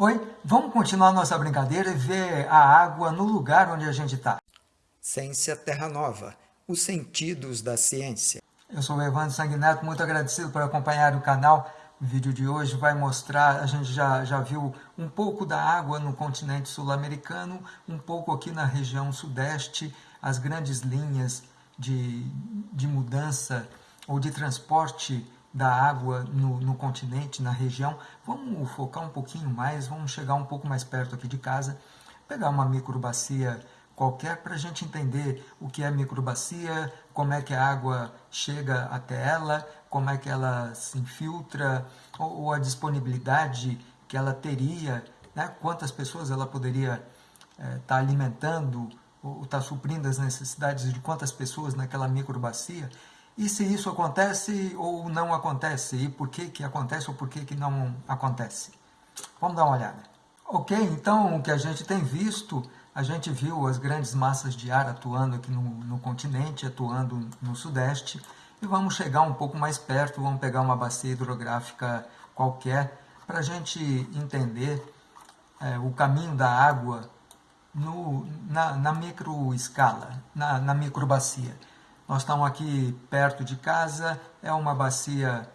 Oi, vamos continuar nossa brincadeira e ver a água no lugar onde a gente está. Ciência Terra Nova, os sentidos da ciência. Eu sou o Evandro Sanguineto, muito agradecido por acompanhar o canal. O vídeo de hoje vai mostrar, a gente já, já viu um pouco da água no continente sul-americano, um pouco aqui na região sudeste, as grandes linhas de, de mudança ou de transporte da água no, no, continente, na região. Vamos focar um pouquinho mais, vamos chegar um pouco mais perto aqui de casa, pegar uma microbacia qualquer para a gente entender o que é microbacia, como é que a água chega até ela, como é que ela se infiltra, ou, ou a disponibilidade que ela teria, né? quantas pessoas ela poderia estar é, tá alimentando, ou estar tá suprindo as necessidades de quantas pessoas naquela microbacia, e se isso acontece ou não acontece, e por que, que acontece ou por que, que não acontece. Vamos dar uma olhada. Ok, então o que a gente tem visto, a gente viu as grandes massas de ar atuando aqui no, no continente, atuando no sudeste, e vamos chegar um pouco mais perto, vamos pegar uma bacia hidrográfica qualquer, para a gente entender é, o caminho da água no, na, na microescala, na, na microbacia. Nós estamos aqui perto de casa, é uma bacia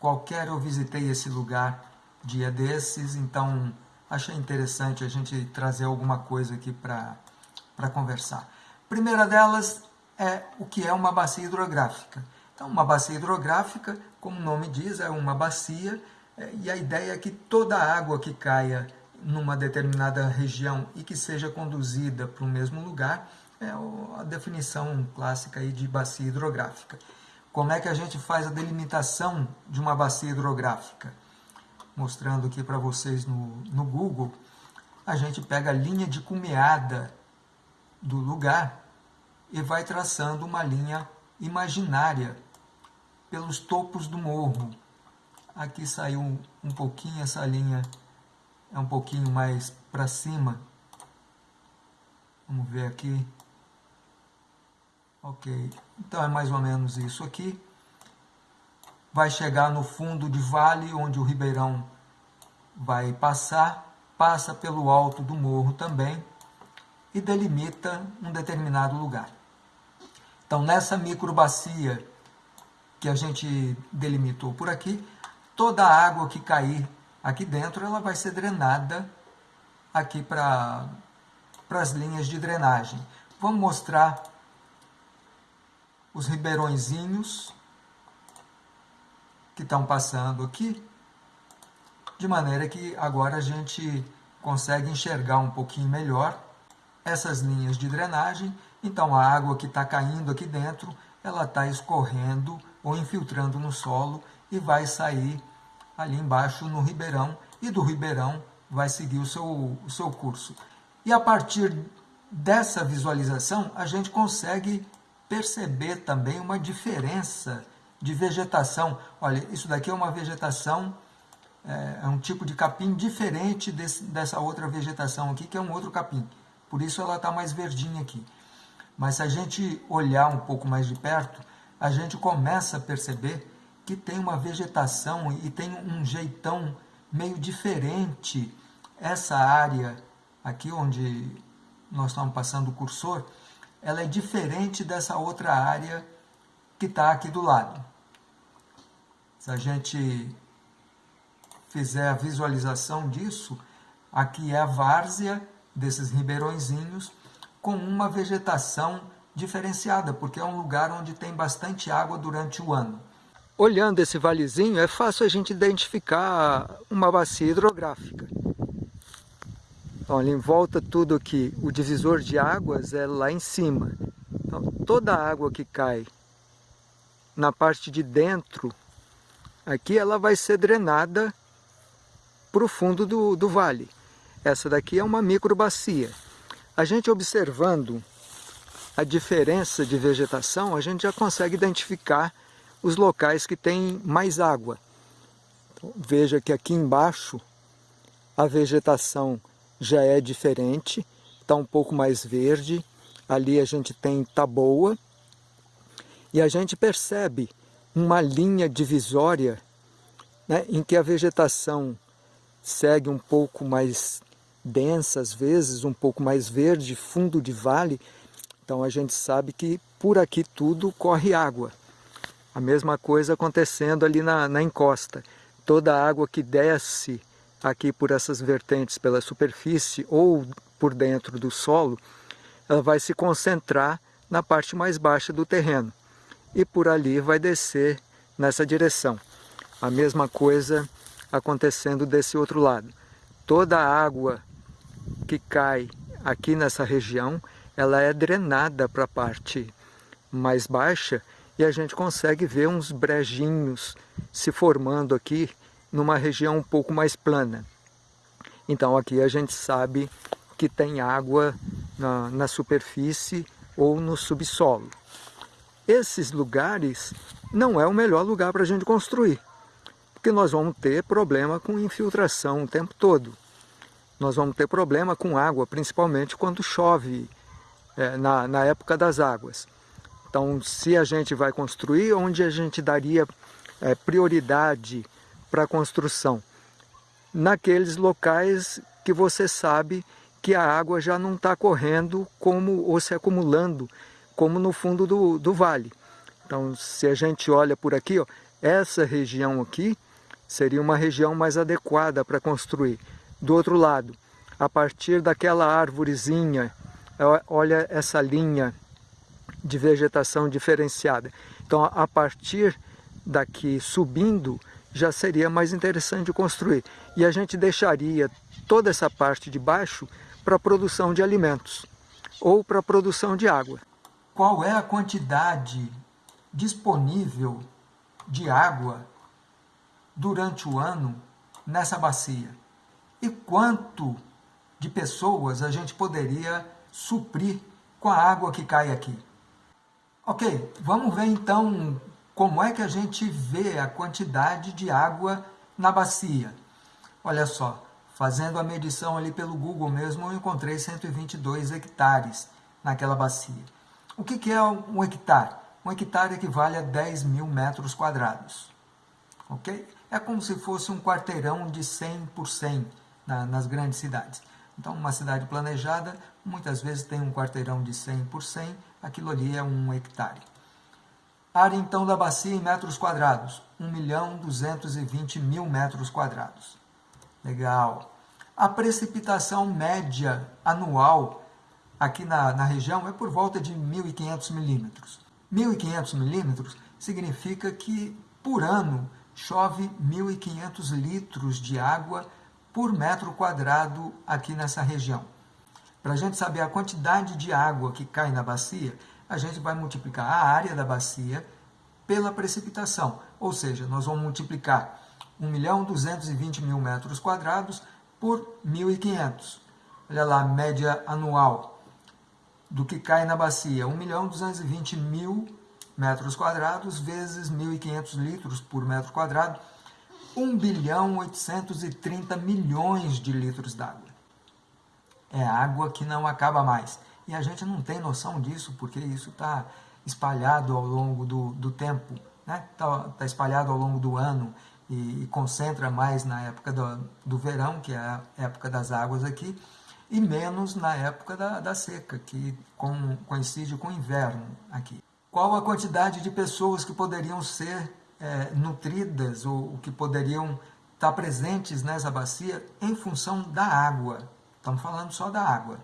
qualquer, eu visitei esse lugar dia desses, então achei interessante a gente trazer alguma coisa aqui para conversar. Primeira delas é o que é uma bacia hidrográfica. Então, uma bacia hidrográfica, como o nome diz, é uma bacia, é, e a ideia é que toda a água que caia numa determinada região e que seja conduzida para o mesmo lugar, é a definição clássica aí de bacia hidrográfica. Como é que a gente faz a delimitação de uma bacia hidrográfica? Mostrando aqui para vocês no, no Google, a gente pega a linha de cumeada do lugar e vai traçando uma linha imaginária pelos topos do morro. Aqui saiu um, um pouquinho essa linha, é um pouquinho mais para cima. Vamos ver aqui. Ok, então é mais ou menos isso aqui. Vai chegar no fundo de vale, onde o ribeirão vai passar, passa pelo alto do morro também e delimita um determinado lugar. Então, nessa microbacia que a gente delimitou por aqui, toda a água que cair aqui dentro, ela vai ser drenada aqui para as linhas de drenagem. Vamos mostrar os ribeirõezinhos que estão passando aqui, de maneira que agora a gente consegue enxergar um pouquinho melhor essas linhas de drenagem. Então a água que está caindo aqui dentro, ela está escorrendo ou infiltrando no solo e vai sair ali embaixo no ribeirão e do ribeirão vai seguir o seu, o seu curso. E a partir dessa visualização, a gente consegue perceber também uma diferença de vegetação. Olha, isso daqui é uma vegetação, é, é um tipo de capim diferente desse, dessa outra vegetação aqui, que é um outro capim. Por isso ela está mais verdinha aqui. Mas se a gente olhar um pouco mais de perto, a gente começa a perceber que tem uma vegetação e tem um jeitão meio diferente. Essa área aqui onde nós estamos passando o cursor, ela é diferente dessa outra área que está aqui do lado. Se a gente fizer a visualização disso, aqui é a várzea desses ribeirõezinhos com uma vegetação diferenciada, porque é um lugar onde tem bastante água durante o ano. Olhando esse valezinho, é fácil a gente identificar uma bacia hidrográfica. Olha, em volta tudo aqui, o divisor de águas é lá em cima. Então, toda a água que cai na parte de dentro, aqui ela vai ser drenada para o fundo do, do vale. Essa daqui é uma microbacia. A gente observando a diferença de vegetação, a gente já consegue identificar os locais que tem mais água. Então, veja que aqui embaixo a vegetação já é diferente, está um pouco mais verde. Ali a gente tem taboa e a gente percebe uma linha divisória né, em que a vegetação segue um pouco mais densa, às vezes, um pouco mais verde, fundo de vale. Então a gente sabe que por aqui tudo corre água. A mesma coisa acontecendo ali na, na encosta. Toda a água que desce aqui por essas vertentes pela superfície ou por dentro do solo, ela vai se concentrar na parte mais baixa do terreno e por ali vai descer nessa direção. A mesma coisa acontecendo desse outro lado. Toda a água que cai aqui nessa região, ela é drenada para a parte mais baixa e a gente consegue ver uns brejinhos se formando aqui numa região um pouco mais plana. Então aqui a gente sabe que tem água na, na superfície ou no subsolo. Esses lugares não é o melhor lugar para a gente construir, porque nós vamos ter problema com infiltração o tempo todo. Nós vamos ter problema com água, principalmente quando chove é, na, na época das águas. Então, se a gente vai construir, onde a gente daria é, prioridade para construção? Naqueles locais que você sabe que a água já não está correndo como ou se acumulando, como no fundo do, do vale. Então, se a gente olha por aqui, ó, essa região aqui seria uma região mais adequada para construir. Do outro lado, a partir daquela árvorezinha, olha essa linha de vegetação diferenciada. Então, a partir daqui subindo, já seria mais interessante construir. E a gente deixaria toda essa parte de baixo para a produção de alimentos ou para a produção de água. Qual é a quantidade disponível de água durante o ano nessa bacia? E quanto de pessoas a gente poderia suprir com a água que cai aqui? Ok, vamos ver então como é que a gente vê a quantidade de água na bacia. Olha só, fazendo a medição ali pelo Google mesmo, eu encontrei 122 hectares naquela bacia. O que, que é um hectare? Um hectare equivale a 10 mil metros quadrados. Ok? É como se fosse um quarteirão de 100 por 100 na, nas grandes cidades. Então, uma cidade planejada, muitas vezes tem um quarteirão de 100 por 100, aquilo ali é um hectare. Área, então, da bacia em metros quadrados, 1 milhão 220 mil metros quadrados. Legal. A precipitação média anual aqui na, na região é por volta de 1.500 milímetros. 1.500 milímetros significa que, por ano, chove 1.500 litros de água por metro quadrado aqui nessa região. Para a gente saber a quantidade de água que cai na bacia, a gente vai multiplicar a área da bacia pela precipitação, ou seja, nós vamos multiplicar 1.220.000 metros quadrados por 1.500. Olha lá, média anual do que cai na bacia, 1.220.000 metros quadrados vezes 1.500 litros por metro quadrado, 1 bilhão 830 milhões de litros d'água. É água que não acaba mais. E a gente não tem noção disso, porque isso está espalhado ao longo do, do tempo, está né? Tá, tá espalhado ao longo do ano e, e concentra mais na época do, do, verão, que é a época das águas aqui, e menos na época da, da seca, que com, coincide com o inverno aqui. Qual a quantidade de pessoas que poderiam ser é, nutridas ou que poderiam estar presentes nessa bacia em função da água. Estamos falando só da água.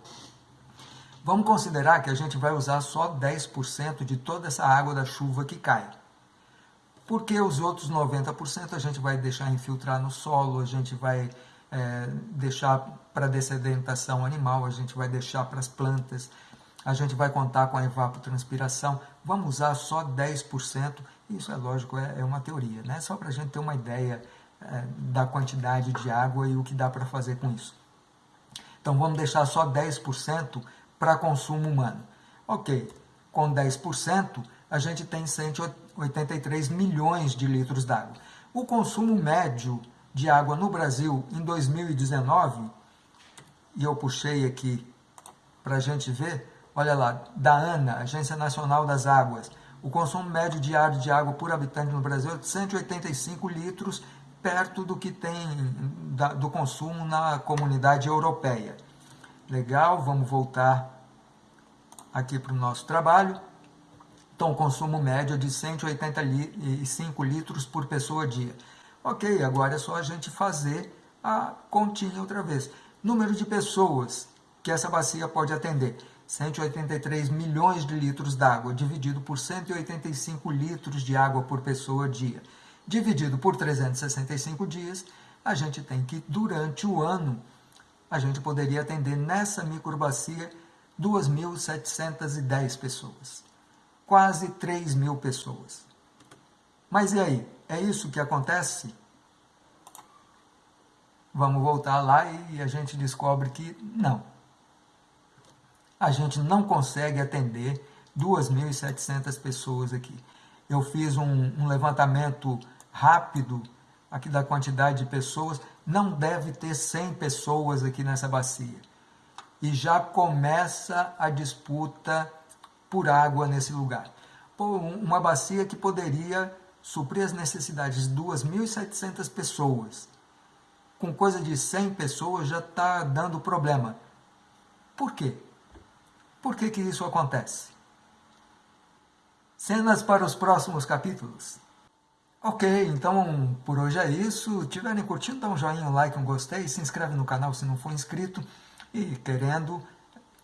Vamos considerar que a gente vai usar só 10% de toda essa água da chuva que cai. Porque os outros 90% a gente vai deixar infiltrar no solo, a gente vai é, deixar para dessedentação animal, a gente vai deixar para as plantas, a gente vai contar com a evapotranspiração, vamos usar só 10%, isso é lógico, é, é uma teoria, né? só para a gente ter uma ideia é, da quantidade de água e o que dá para fazer com isso. Então vamos deixar só 10% para consumo humano. Ok, com 10% a gente tem 183 milhões de litros d'água. O consumo médio de água no Brasil em 2019, e eu puxei aqui para a gente ver, Olha lá, da ANA, Agência Nacional das Águas, o consumo médio diário de água por habitante no Brasil é de 185 litros perto do que tem do consumo na comunidade europeia. Legal, vamos voltar aqui para o nosso trabalho. Então, consumo médio de 185 litros por pessoa dia. Ok, agora é só a gente fazer a continha outra vez. Número de pessoas que essa bacia pode atender. 183 milhões de litros d'água, dividido por 185 litros de água por pessoa dia. Dividido por 365 dias, a gente tem que, durante o ano, a gente poderia atender nessa microbacia 2.710 pessoas. Quase 3 mil pessoas. Mas e aí? É isso que acontece? Vamos voltar lá e a gente descobre que não a gente não consegue atender 2.700 pessoas aqui. Eu fiz um, um, levantamento rápido aqui da quantidade de pessoas, não deve ter 100 pessoas aqui nessa bacia. E já começa a disputa por água nesse lugar. Uma bacia que poderia suprir as necessidades de 2.700 pessoas. Com coisa de 100 pessoas já está dando problema. Por quê? Por que, que isso acontece? Cenas para os próximos capítulos. Ok, então por hoje é isso. Tiverem curtindo, dá um joinha, um like, um gostei. Se inscreve no canal se não for inscrito. E querendo,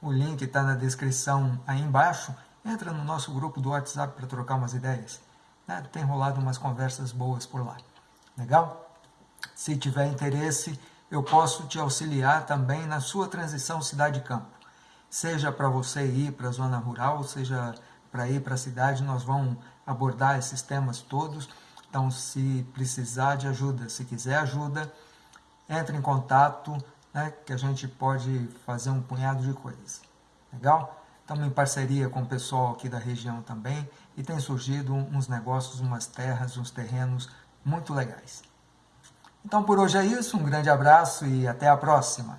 o link está na descrição aí embaixo. Entra no nosso grupo do WhatsApp para trocar umas ideias. Né? Tem rolado umas conversas boas por lá. Legal? Se tiver interesse, eu posso te auxiliar também na sua transição cidade-campo seja para você ir para a zona rural, seja para ir para a cidade, nós vamos abordar esses temas todos. Então, se precisar de ajuda, se quiser ajuda, entre em contato, né, que a gente pode fazer um punhado de coisas. Legal? Estamos em parceria com o pessoal aqui da região também e tem surgido uns negócios, umas terras, uns terrenos muito legais. Então, por hoje é isso. Um grande abraço e até a próxima.